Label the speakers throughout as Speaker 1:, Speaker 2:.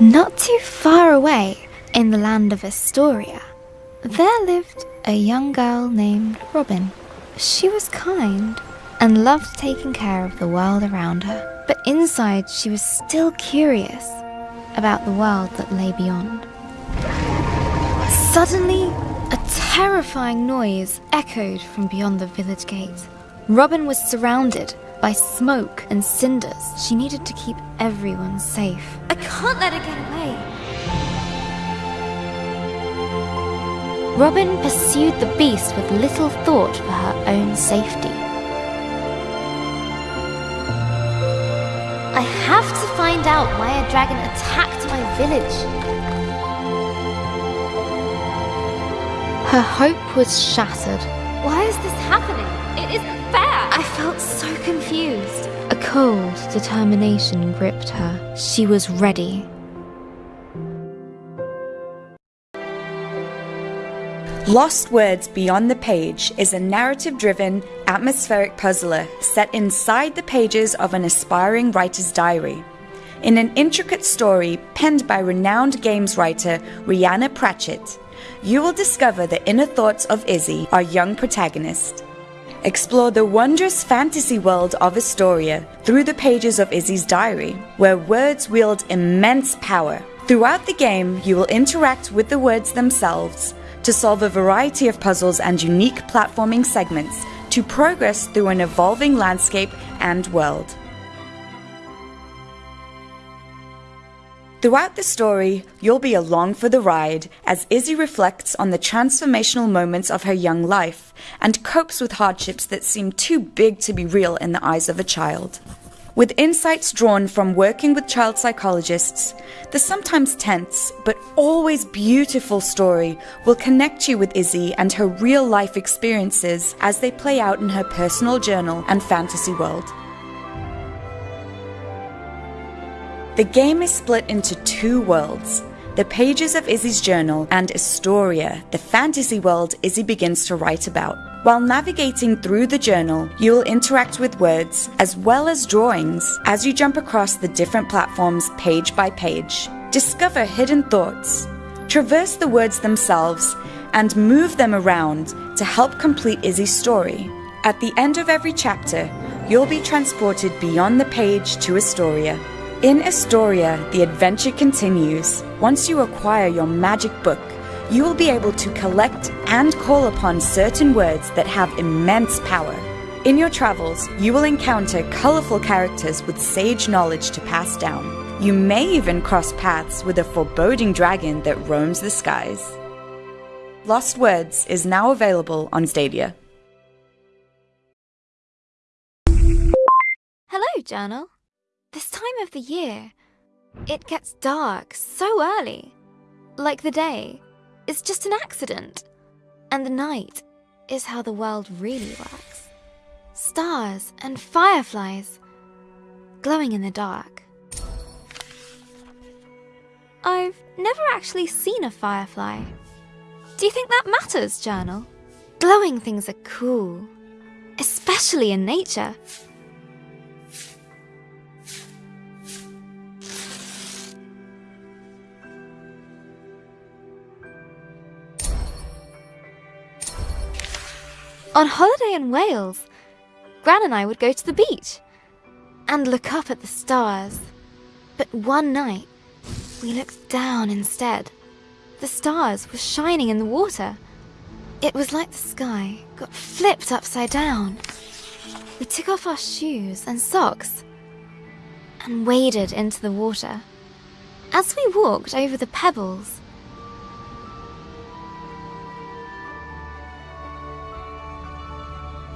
Speaker 1: Not too far away, in the land of Estoria, there lived a young girl named Robin. She was kind and loved taking care of the world around her, but inside she was still curious about the world that lay beyond. Suddenly, a terrifying noise echoed from beyond the village gate. Robin was surrounded by smoke and cinders. She needed to keep everyone safe. I can't let her get away. Robin pursued the beast with little thought for her own safety. I have to find out why a dragon attacked my village. Her hope was shattered. Why is this happening? Felt so confused. A cold determination gripped her. She was ready.
Speaker 2: Lost Words Beyond the Page is a narrative driven, atmospheric puzzler set inside the pages of an aspiring writer's diary. In an intricate story penned by renowned games writer Rhianna Pratchett, you will discover the inner thoughts of Izzy, our young protagonist. Explore the wondrous fantasy world of Estoria through the pages of Izzy's diary, where words wield immense power. Throughout the game, you will interact with the words themselves to solve a variety of puzzles and unique platforming segments to progress through an evolving landscape and world. Throughout the story, you'll be along for the ride as Izzy reflects on the transformational moments of her young life and copes with hardships that seem too big to be real in the eyes of a child. With insights drawn from working with child psychologists, the sometimes tense but always beautiful story will connect you with Izzy and her real life experiences as they play out in her personal journal and fantasy world. The game is split into two worlds the pages of Izzy's journal and Estoria, the fantasy world Izzy begins to write about. While navigating through the journal, you will interact with words as well as drawings as you jump across the different platforms page by page. Discover hidden thoughts, traverse the words themselves, and move them around to help complete Izzy's story. At the end of every chapter, you'll be transported beyond the page to Estoria. In Estoria, the adventure continues. Once you acquire your magic book, you will be able to collect and call upon certain words that have immense power. In your travels, you will encounter colorful characters with sage knowledge to pass down. You may even cross paths with a foreboding dragon that roams the skies. Lost Words is now available on Stadia.
Speaker 1: Hello, Journal. This time of the year, it gets dark so early. Like the day is just an accident, and the night is how the world really works. Stars and fireflies glowing in the dark. I've never actually seen a firefly. Do you think that matters, Journal? Glowing things are cool, especially in nature. On holiday in Wales, Gran and I would go to the beach and look up at the stars. But one night, we looked down instead. The stars were shining in the water. It was like the sky got flipped upside down. We took off our shoes and socks and waded into the water. As we walked over the pebbles,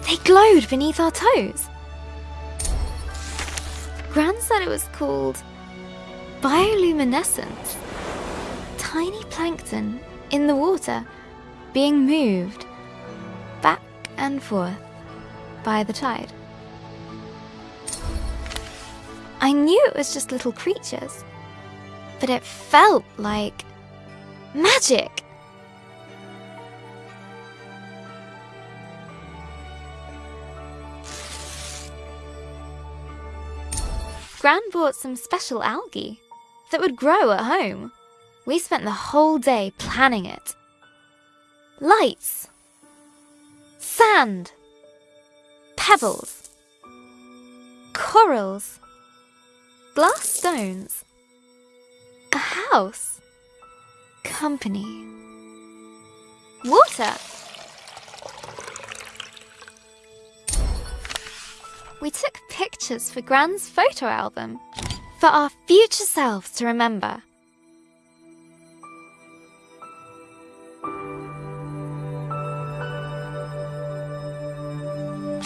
Speaker 1: They glowed beneath our toes. Gran said it was called bioluminescence. Tiny plankton in the water being moved back and forth by the tide. I knew it was just little creatures, but it felt like magic. Gran bought some special algae that would grow at home. We spent the whole day planning it. Lights, sand, pebbles, corals, glass stones, a house, company, water. We took pictures for Gran's photo album for our future selves to remember.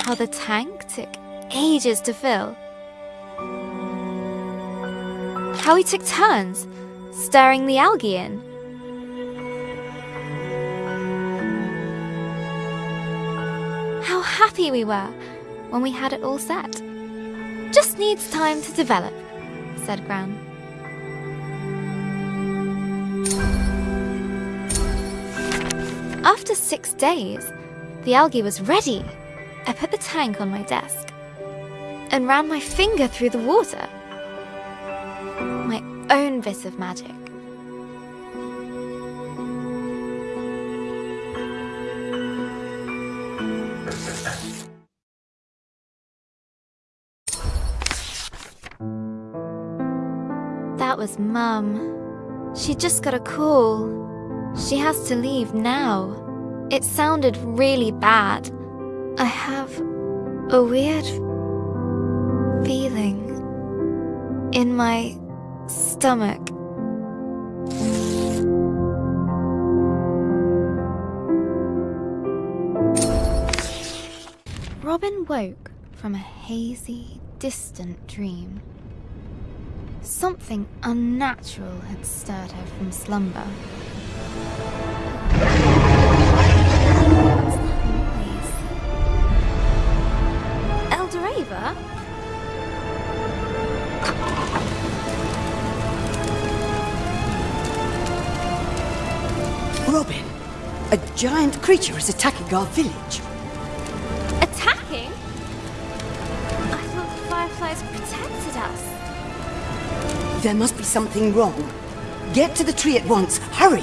Speaker 1: How the tank took ages to fill. How we took turns stirring the algae in. How happy we were when we had it all set. Just needs time to develop, said Gran. After six days, the algae was ready. I put the tank on my desk and ran my finger through the water. My own bit of magic. That was Mum. She just got a call. She has to leave now. It sounded really bad. I have a weird feeling in my stomach. Robin woke from a hazy, distant dream. Something unnatural had stirred her from slumber. That?
Speaker 3: Robin, a giant creature is attacking our village.
Speaker 1: Attacking? I thought the fireflies protected us.
Speaker 3: There must be something wrong. Get to the tree at once. Hurry!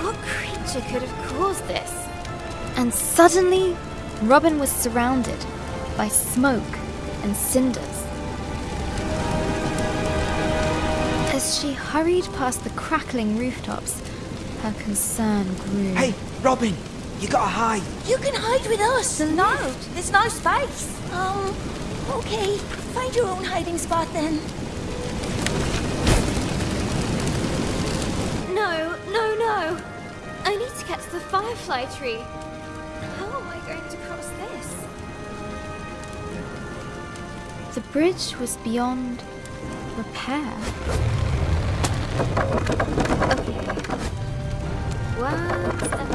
Speaker 1: What creature could have caused this? And suddenly, Robin was surrounded by smoke and cinders. As she hurried past the crackling rooftops, her concern grew.
Speaker 4: Hey, Robin, you gotta hide.
Speaker 5: You can hide with us. No, there's no space. Um, okay. Find your own hiding spot then.
Speaker 1: No, no, no! I need to get to the firefly tree. How am I going to cross this? The bridge was beyond repair. Okay. One step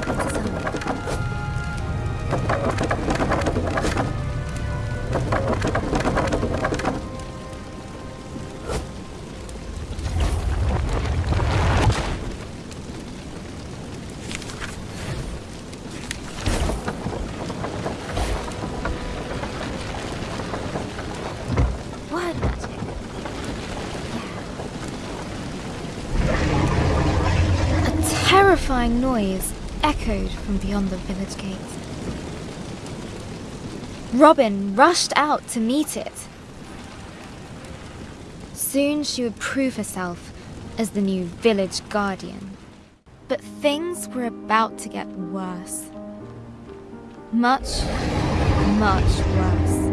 Speaker 1: terrifying noise echoed from beyond the village gate. Robin rushed out to meet it. Soon she would prove herself as the new village guardian. But things were about to get worse. Much, much worse.